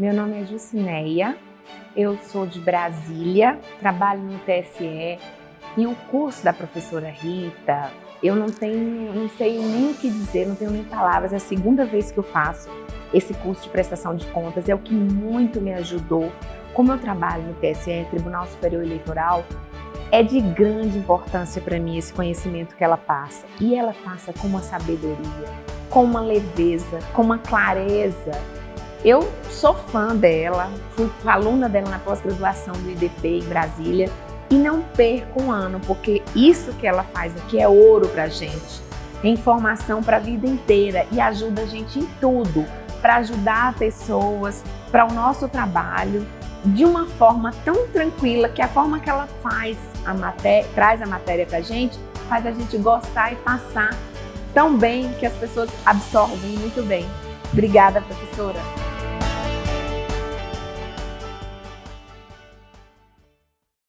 Meu nome é Jucineia, eu sou de Brasília, trabalho no TSE e o curso da professora Rita, eu não tenho, não sei nem o que dizer, não tenho nem palavras, é a segunda vez que eu faço esse curso de prestação de contas, é o que muito me ajudou. Como eu trabalho no TSE, Tribunal Superior Eleitoral, é de grande importância para mim esse conhecimento que ela passa. E ela passa com uma sabedoria, com uma leveza, com uma clareza. Eu sou fã dela, fui aluna dela na pós-graduação do IDP em Brasília e não perco um ano, porque isso que ela faz aqui é ouro para gente. É informação para a vida inteira e ajuda a gente em tudo, para ajudar pessoas, para o nosso trabalho, de uma forma tão tranquila que a forma que ela faz a traz a matéria para a gente, faz a gente gostar e passar tão bem que as pessoas absorvem muito bem. Obrigada, professora!